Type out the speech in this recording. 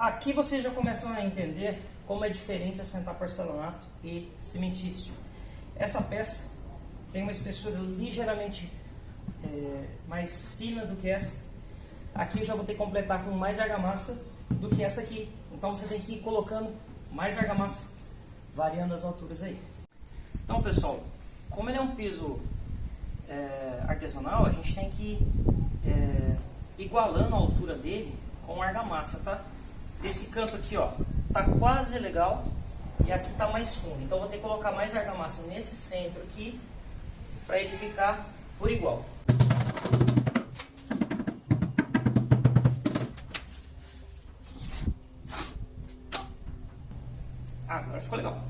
Aqui vocês já começam a entender como é diferente assentar porcelanato e cimentício. Essa peça tem uma espessura ligeiramente é, mais fina do que essa. Aqui eu já vou ter que completar com mais argamassa do que essa aqui. Então você tem que ir colocando mais argamassa, variando as alturas aí. Então pessoal, como ele é um piso é, artesanal, a gente tem que ir é, igualando a altura dele com argamassa, tá? Esse canto aqui, ó, tá quase legal e aqui tá mais fundo. Então vou ter que colocar mais argamassa nesse centro aqui para ele ficar por igual. Ah, agora ficou legal.